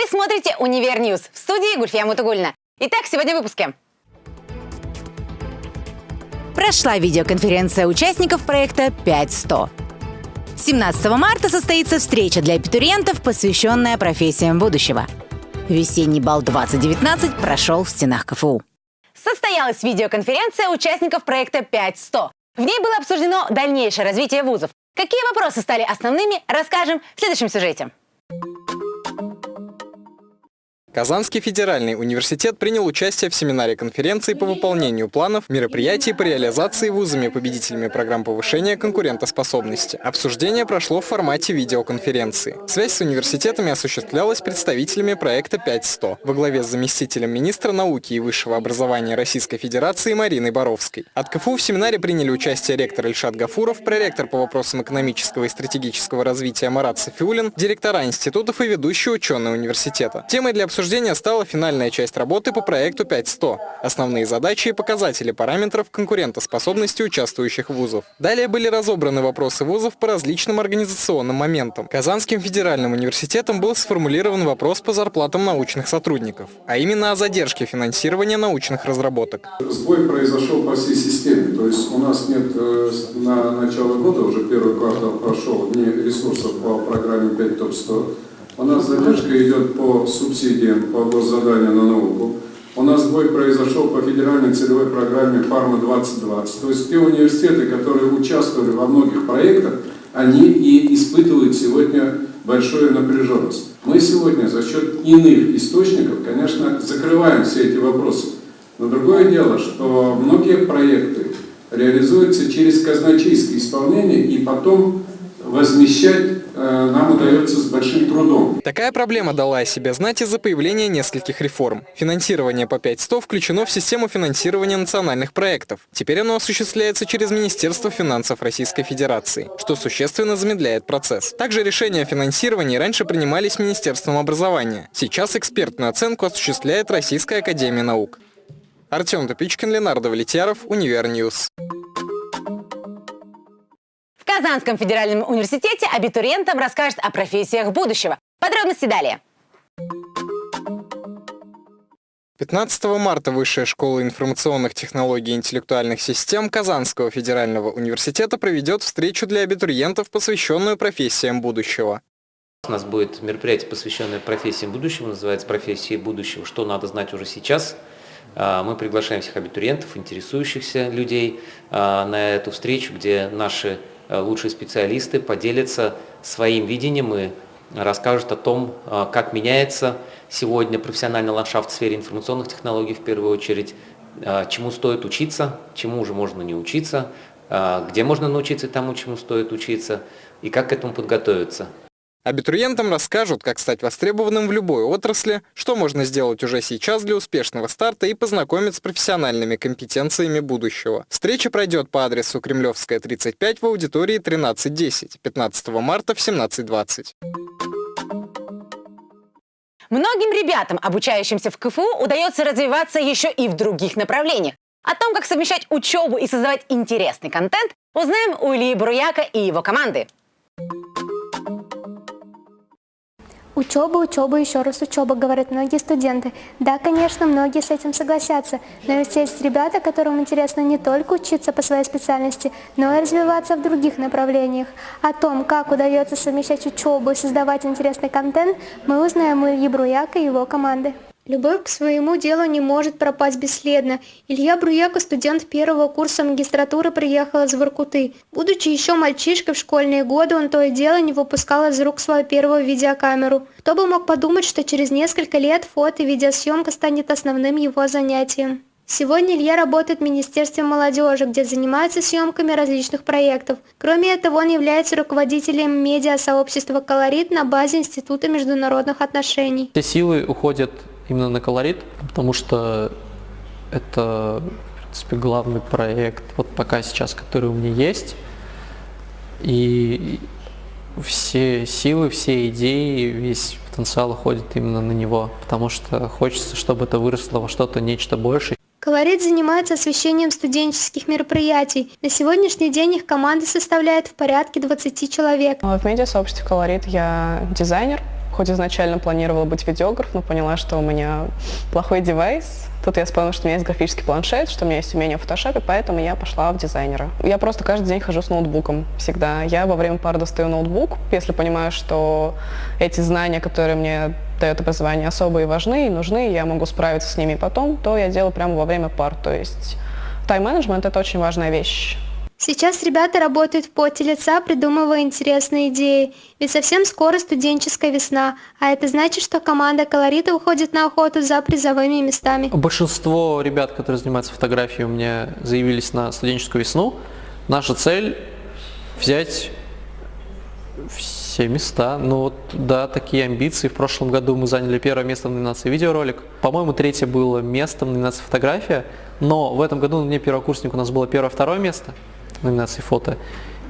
Вы смотрите «Univer News» в студии Гульфия Мутугуллина. Итак, сегодня в выпуске. Прошла видеоконференция участников проекта 5100. 17 марта состоится встреча для абитуриентов, посвященная профессиям будущего. Весенний бал 2019 прошел в стенах КФУ. Состоялась видеоконференция участников проекта 5100. В ней было обсуждено дальнейшее развитие вузов. Какие вопросы стали основными, расскажем в следующем сюжете. Казанский федеральный университет принял участие в семинаре конференции по выполнению планов мероприятий по реализации вузами-победителями программ повышения конкурентоспособности. Обсуждение прошло в формате видеоконференции. Связь с университетами осуществлялась представителями проекта 5100 во главе с заместителем министра науки и высшего образования Российской Федерации Мариной Боровской. От КФУ в семинаре приняли участие ректор Ильшат Гафуров, проректор по вопросам экономического и стратегического развития Марат Софиулин, директора институтов и ведущие ученые университета. Темой для обсуждения обсуждения стала финальная часть работы по проекту 5100. Основные задачи и показатели параметров конкурентоспособности участвующих вузов. Далее были разобраны вопросы вузов по различным организационным моментам. Казанским федеральным университетом был сформулирован вопрос по зарплатам научных сотрудников, а именно о задержке финансирования научных разработок. Сбой произошел по всей системе, то есть у нас нет э, на начало года, уже первый квартал прошел, ни ресурсов по программе 5 ТОП-100, у нас задержка идет по субсидиям, по госзаданию на науку. У нас сбой произошел по федеральной целевой программе «Фарма-2020». То есть те университеты, которые участвовали во многих проектах, они и испытывают сегодня большую напряженность. Мы сегодня за счет иных источников, конечно, закрываем все эти вопросы. Но другое дело, что многие проекты реализуются через казначейское исполнение и потом возмещать Э, нам удается с большим трудом. Такая проблема дала о себе знать из-за появления нескольких реформ. Финансирование по 500 включено в систему финансирования национальных проектов. Теперь оно осуществляется через Министерство финансов Российской Федерации, что существенно замедляет процесс. Также решения о финансировании раньше принимались Министерством образования. Сейчас экспертную оценку осуществляет Российская Академия Наук. Артем Тупичкин, Ленардо Валетьяров, Univer News. Казанском федеральном университете абитуриентам расскажет о профессиях будущего. Подробности далее. 15 марта Высшая школа информационных технологий и интеллектуальных систем Казанского федерального университета проведет встречу для абитуриентов, посвященную профессиям будущего. У нас будет мероприятие, посвященное профессиям будущего, называется «Профессии будущего. Что надо знать уже сейчас?». А, мы приглашаем всех абитуриентов, интересующихся людей а, на эту встречу, где наши лучшие специалисты поделятся своим видением и расскажут о том, э, как меняется сегодня профессиональный ландшафт в сфере информационных технологий в первую очередь, э, чему стоит учиться, чему уже можно не учиться, где можно научиться тому, чему стоит учиться, и как к этому подготовиться. Абитуриентам расскажут, как стать востребованным в любой отрасли, что можно сделать уже сейчас для успешного старта и познакомить с профессиональными компетенциями будущего. Встреча пройдет по адресу Кремлевская, 35 в аудитории 1310, 15 марта в 17.20. Многим ребятам, обучающимся в КФУ, удается развиваться еще и в других направлениях. О том, как совмещать учебу и создавать интересный контент, узнаем у Ильи Бруяка и его команды. Учеба, учеба, еще раз учеба, говорят многие студенты. Да, конечно, многие с этим согласятся, но ведь есть ребята, которым интересно не только учиться по своей специальности, но и развиваться в других направлениях. О том, как удается совмещать учебу и создавать интересный контент, мы узнаем у Ильи Бруяка и его команды. Любовь к своему делу не может пропасть бесследно. Илья Бруяко, студент первого курса магистратуры, приехал из Воркуты. Будучи еще мальчишкой в школьные годы, он то и дело не выпускал из рук свою первую видеокамеру. Кто бы мог подумать, что через несколько лет фото и видеосъемка станет основным его занятием. Сегодня Илья работает в Министерстве молодежи, где занимается съемками различных проектов. Кроме этого, он является руководителем медиа-сообщества «Колорит» на базе Института международных отношений. Все силы уходят именно на колорит, потому что это, в принципе, главный проект, вот пока сейчас, который у меня есть. И все силы, все идеи, весь потенциал уходит именно на него, потому что хочется, чтобы это выросло во что-то, нечто большее. Колорит занимается освещением студенческих мероприятий. На сегодняшний день их команда составляет в порядке 20 человек. В медиа-сообществе Колорит я дизайнер, Хоть изначально планировала быть видеограф, но поняла, что у меня плохой девайс. Тут я вспомнила, что у меня есть графический планшет, что у меня есть умение в фотошопе, поэтому я пошла в дизайнера. Я просто каждый день хожу с ноутбуком всегда. Я во время пар достаю ноутбук, если понимаю, что эти знания, которые мне дает образование, особые важны и нужны, и я могу справиться с ними потом, то я делаю прямо во время пар. То есть тайм-менеджмент – это очень важная вещь. Сейчас ребята работают в поте лица, придумывая интересные идеи. Ведь совсем скоро студенческая весна, а это значит, что команда колорита уходит на охоту за призовыми местами. Большинство ребят, которые занимаются фотографией, у меня заявились на студенческую весну. Наша цель взять все места. Ну вот, да, такие амбиции. В прошлом году мы заняли первое место в номинации видеоролик. По-моему, третье было место в номинации фотография. Но в этом году мне первокурсник у нас было первое-второе место номинации фото.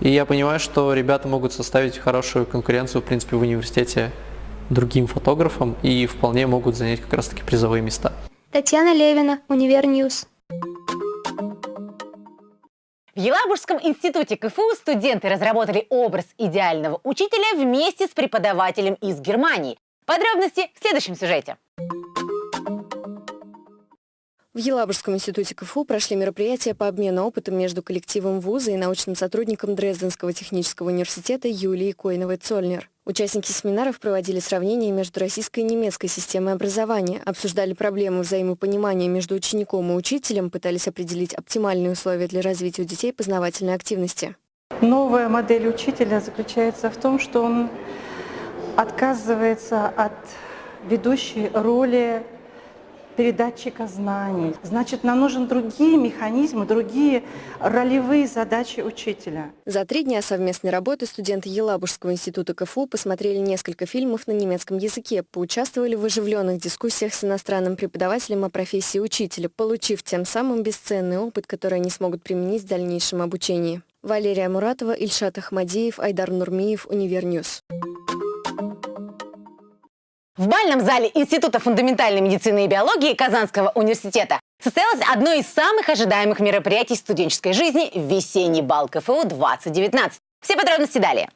И я понимаю, что ребята могут составить хорошую конкуренцию, в принципе, в университете другим фотографам и вполне могут занять как раз-таки призовые места. Татьяна Левина, Univer News. В Елабужском институте КФУ студенты разработали образ идеального учителя вместе с преподавателем из Германии. Подробности в следующем сюжете. В Елабужском институте КФУ прошли мероприятия по обмену опытом между коллективом вуза и научным сотрудником Дрезденского технического университета Юлией Койновой-Цольнер. Участники семинаров проводили сравнения между российской и немецкой системой образования, обсуждали проблемы взаимопонимания между учеником и учителем, пытались определить оптимальные условия для развития у детей познавательной активности. Новая модель учителя заключается в том, что он отказывается от ведущей роли передатчика знаний. Значит, нам нужны другие механизмы, другие ролевые задачи учителя. За три дня совместной работы студенты Елабужского института КФУ посмотрели несколько фильмов на немецком языке, поучаствовали в оживленных дискуссиях с иностранным преподавателем о профессии учителя, получив тем самым бесценный опыт, который они смогут применить в дальнейшем обучении. Валерия Муратова, Ильшат Ахмадеев, Айдар Нурмиев, Univer News. В бальном зале Института фундаментальной медицины и биологии Казанского университета состоялось одно из самых ожидаемых мероприятий студенческой жизни – весенний бал КФУ 2019. Все подробности далее.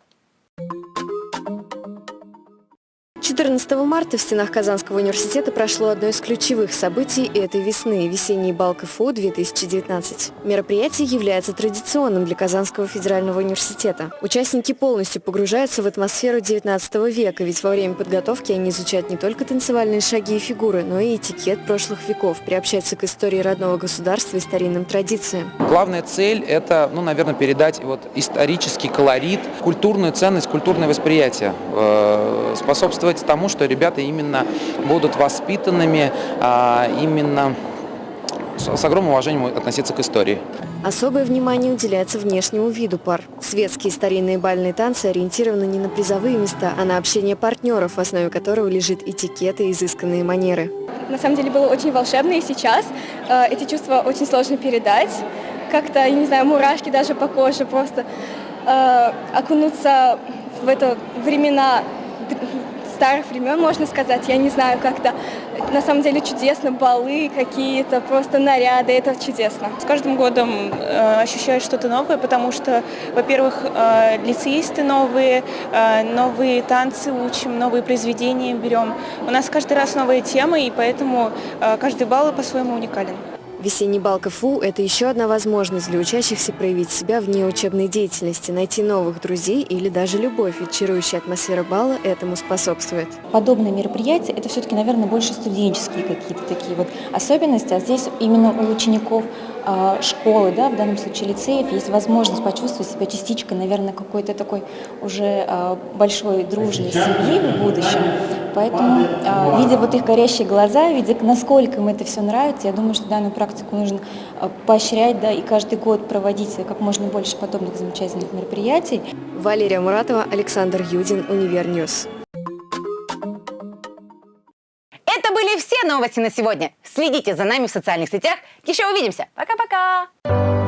14 марта в стенах Казанского университета прошло одно из ключевых событий этой весны – весенний бал КФУ 2019. Мероприятие является традиционным для Казанского федерального университета. Участники полностью погружаются в атмосферу 19 века, ведь во время подготовки они изучают не только танцевальные шаги и фигуры, но и этикет прошлых веков, приобщаются к истории родного государства и старинным традициям. Главная цель – это, ну, наверное, передать вот исторический колорит, культурную ценность, культурное восприятие, э, способствовать способствовать тому, что ребята именно будут воспитанными, а, именно с огромным уважением относиться к истории. Особое внимание уделяется внешнему виду пар. Светские старинные бальные танцы ориентированы не на призовые места, а на общение партнеров, в основе которого лежит этикет и изысканные манеры. На самом деле было очень волшебно, и сейчас э, эти чувства очень сложно передать. Как-то, я не знаю, мурашки даже по коже, просто э, окунуться в это времена старых времен, можно сказать. Я не знаю, как-то на самом деле чудесно, балы какие-то, просто наряды, это чудесно. С каждым годом э, ощущаешь что-то новое, потому что, во-первых, э, лицеисты новые, э, новые танцы учим, новые произведения берем. У нас каждый раз новые темы, и поэтому э, каждый балл по-своему уникален. Весенний бал КФУ – это еще одна возможность для учащихся проявить себя вне учебной деятельности, найти новых друзей или даже любовь, ведь чарующая атмосфера бала этому способствует. Подобные мероприятия – это все-таки, наверное, больше студенческие какие-то такие вот особенности, а здесь именно у учеников школы, да, в данном случае лицеев, есть возможность почувствовать себя частичкой, наверное, какой-то такой уже а, большой дружной семьи в будущем. Поэтому, а, видя вот их горящие глаза, видя, насколько им это все нравится, я думаю, что данную практику нужно поощрять, да, и каждый год проводить как можно больше подобных замечательных мероприятий. Валерия Муратова, Александр Юдин, Univer News. Новости на сегодня. Следите за нами в социальных сетях. Еще увидимся. Пока-пока.